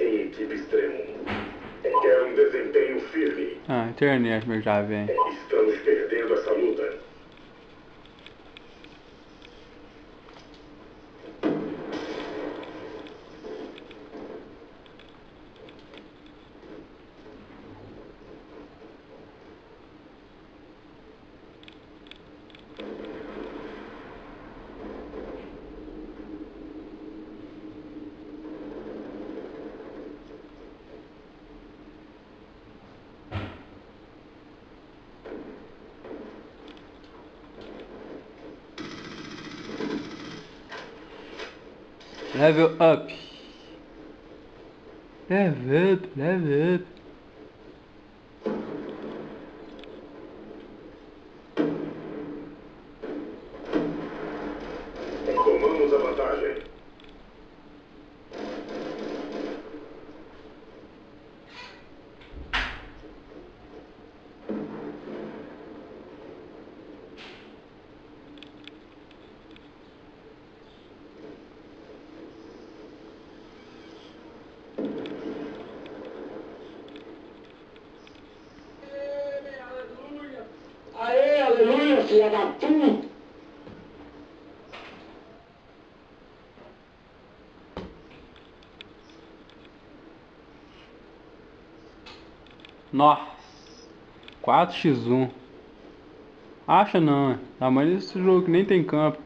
Em equipe extremo. É Quer é um desempenho firme. Ah, internet, é meu jovem. Estamos perdendo essa luta. Level up. Level up, level up. Tomamos a vantagem. Puta! Nossa. 4x1. Acha não, é. Tamanho desse jogo que nem tem campo.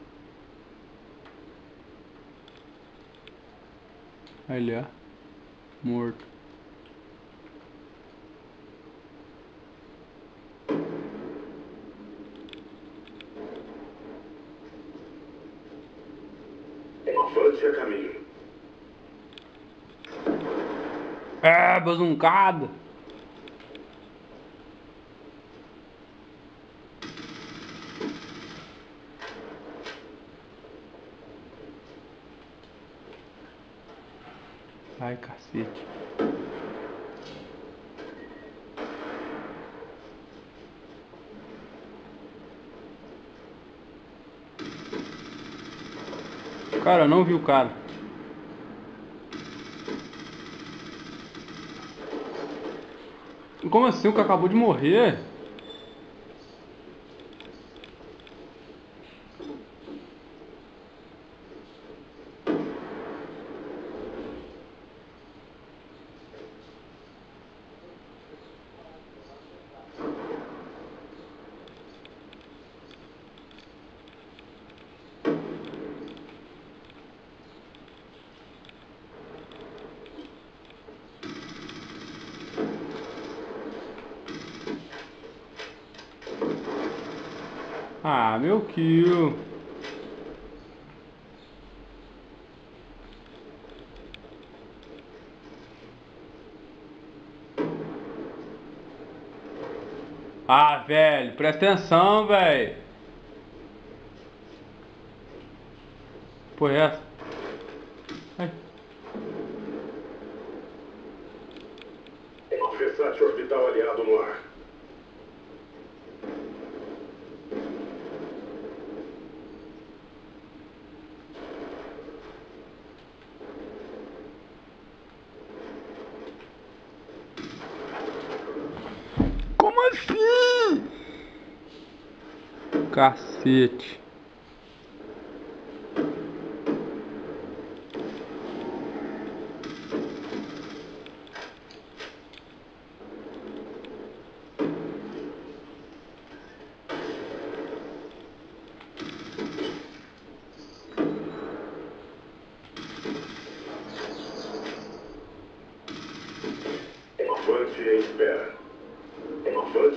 Ali, ó. Morto. A caminho. É, bazuncada. Ai, cacete. Cara, não vi o cara. Como assim? O cara acabou de morrer? Ah, meu kill. Ah, velho, presta atenção, velho. Porra, é essa? Ai. Versátil orbital aliado no ar. Como assim? Cacete.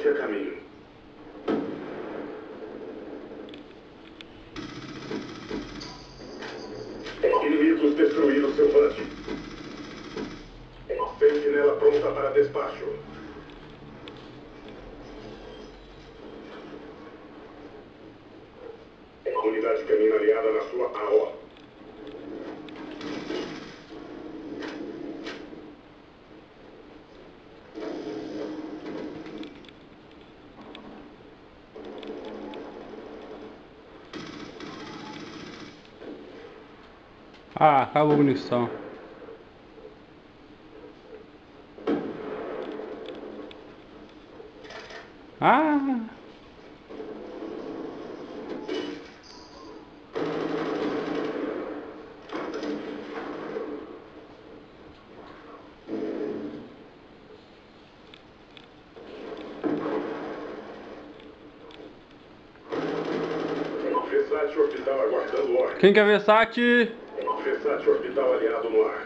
Avance a caminho. Inimigos destruíram seu vante. Sentinela pronta para despacho. Unidade canina aliada na sua AO. Ah, acabou a munição. Ah! Quem quer Versace? Versátil orbital aliado no ar.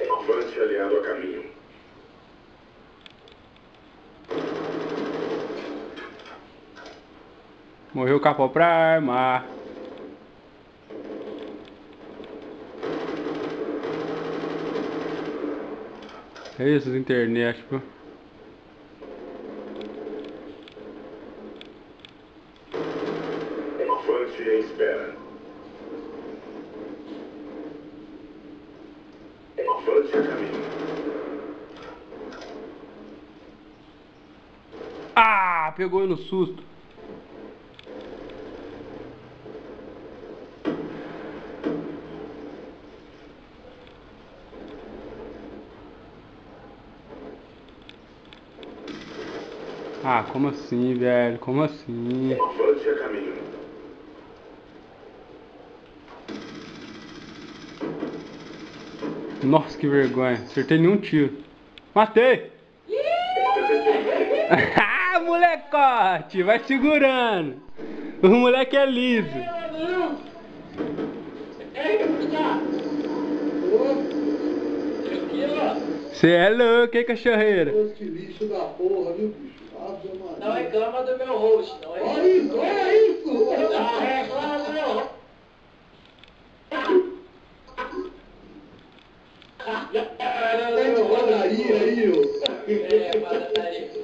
Avante aliado a caminho. Morreu o capô pra arma. É isso, internet, pô. Avante em espera. Avante a caminho. Ah, pegou eu no susto. Ah, como assim, velho? Como assim? Avante a caminho. Nossa, que vergonha. Acertei nenhum tiro. Matei! Ah, molecote! Vai segurando. O moleque é liso. Você é louco, hein, cachorreira? Que lixo da porra, viu, bicho? Não reclama do meu rosto, não é? Olha isso, olha isso! Não reclama do meu rosto. Tem padaria aí, ô. É, mas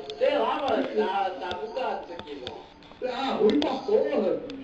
Tá, tá, tá bugado isso aqui, mano. Ah, tá ruim pra porra.